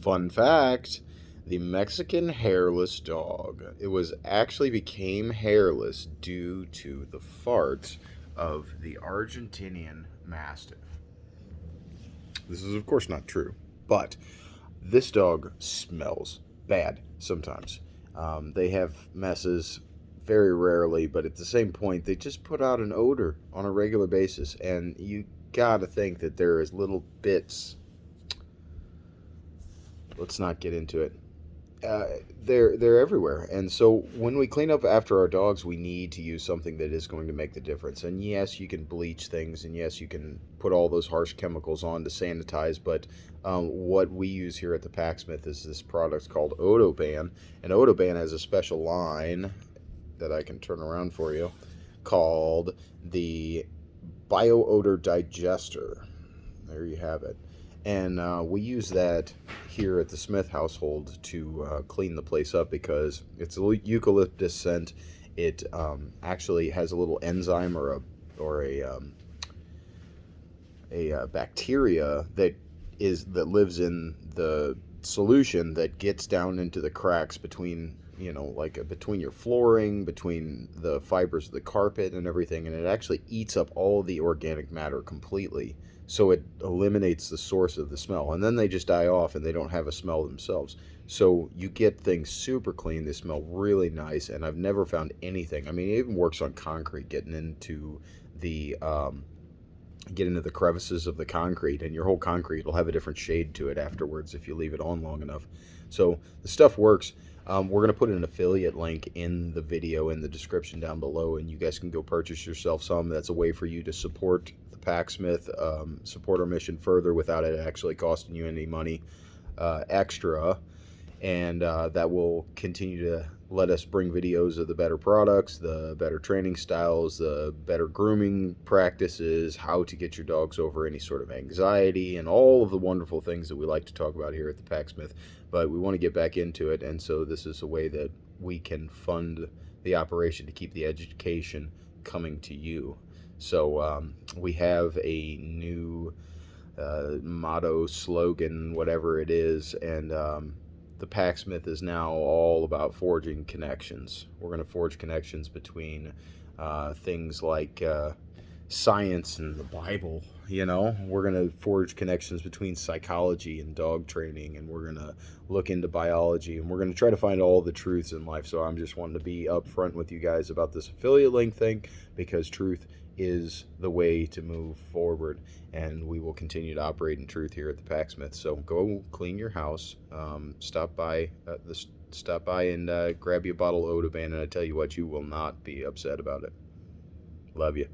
Fun fact the Mexican hairless dog. It was actually became hairless due to the farts of the Argentinian Mastiff. This is, of course, not true, but this dog smells bad sometimes. Um, they have messes very rarely, but at the same point, they just put out an odor on a regular basis, and you gotta think that there is little bits. Let's not get into it. Uh, they're they're everywhere, and so when we clean up after our dogs, we need to use something that is going to make the difference. And yes, you can bleach things, and yes, you can put all those harsh chemicals on to sanitize. But um, what we use here at the Packsmith is this product called Odoban, and Odoban has a special line that I can turn around for you called the Bio Odor Digester. There you have it. And uh, we use that here at the Smith household to uh, clean the place up because it's a eucalyptus scent. It um, actually has a little enzyme or a or a um, a uh, bacteria that is that lives in the solution that gets down into the cracks between you know like uh, between your flooring between the fibers of the carpet and everything and it actually eats up all the organic matter completely. So it eliminates the source of the smell and then they just die off and they don't have a smell themselves. So you get things super clean they smell really nice and i've never found anything i mean it even works on concrete getting into the um, get into the crevices of the concrete and your whole concrete will have a different shade to it afterwards if you leave it on long enough. So the stuff works. Um, we're going to put an affiliate link in the video in the description down below and you guys can go purchase yourself some. That's a way for you to support the Packsmith, um, support our mission further without it actually costing you any money uh, extra. And uh, that will continue to let us bring videos of the better products, the better training styles, the better grooming practices, how to get your dogs over any sort of anxiety, and all of the wonderful things that we like to talk about here at the Packsmith. But we want to get back into it, and so this is a way that we can fund the operation to keep the education coming to you. So um, we have a new uh, motto, slogan, whatever it is, and um, the Packsmith is now all about forging connections. We're going to forge connections between uh, things like uh, science and the Bible. You know, we're going to forge connections between psychology and dog training, and we're going to look into biology, and we're going to try to find all the truths in life. So I'm just wanting to be upfront with you guys about this affiliate link thing because truth is the way to move forward and we will continue to operate in truth here at the packsmith so go clean your house um, stop by uh, the, stop by and uh, grab you a bottle of odoban and i tell you what you will not be upset about it love you